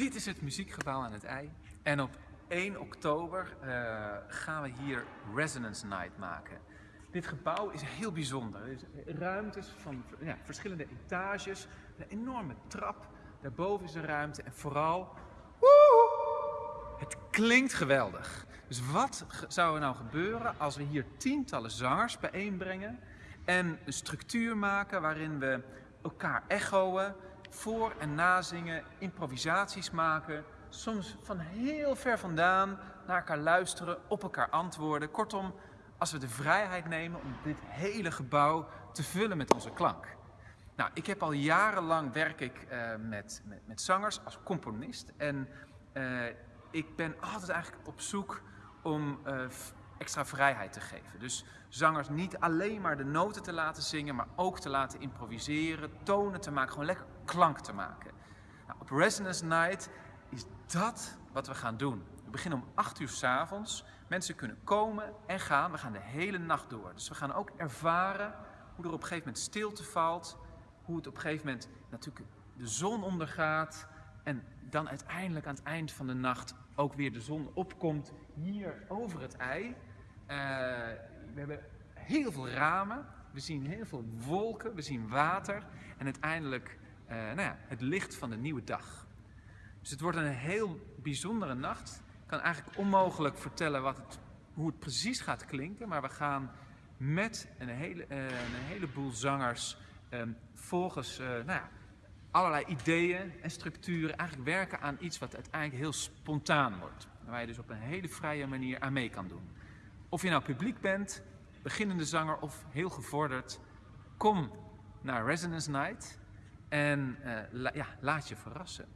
Dit is het muziekgebouw aan het IJ. En op 1 oktober uh, gaan we hier Resonance Night maken. Dit gebouw is heel bijzonder. Er zijn ruimtes van ja, verschillende etages, een enorme trap. Daarboven is een ruimte en vooral, woe, het klinkt geweldig. Dus wat zou er nou gebeuren als we hier tientallen zangers bijeenbrengen en een structuur maken waarin we elkaar echoen, voor- en nazingen, improvisaties maken, soms van heel ver vandaan naar elkaar luisteren, op elkaar antwoorden. Kortom, als we de vrijheid nemen om dit hele gebouw te vullen met onze klank. Nou, ik heb al jarenlang werk ik uh, met, met, met, zangers als componist en uh, ik ben altijd eigenlijk op zoek om uh, extra vrijheid te geven. Dus zangers niet alleen maar de noten te laten zingen, maar ook te laten improviseren, tonen te maken, gewoon lekker klank te maken. Nou, op Resonance Night is dat wat we gaan doen. We beginnen om 8 uur s avonds. Mensen kunnen komen en gaan. We gaan de hele nacht door. Dus we gaan ook ervaren hoe er op een gegeven moment stilte valt. Hoe het op een gegeven moment natuurlijk de zon ondergaat. En dan uiteindelijk aan het eind van de nacht ook weer de zon opkomt hier over het ei. Uh, we hebben heel veel ramen. We zien heel veel wolken. We zien water. En uiteindelijk uh, nou ja, het licht van de nieuwe dag. Dus het wordt een heel bijzondere nacht. Ik kan eigenlijk onmogelijk vertellen wat het, hoe het precies gaat klinken, maar we gaan met een, hele, uh, heleboel zangers um, volgens nou ja, allerlei ideeën en structuren eigenlijk werken aan iets wat uiteindelijk heel spontaan wordt. Waar je dus op een hele vrije manier aan mee kan doen. Of je nou publiek bent, beginnende zanger of heel gevorderd, kom naar Resonance Night en la, ja, laat je verrassen.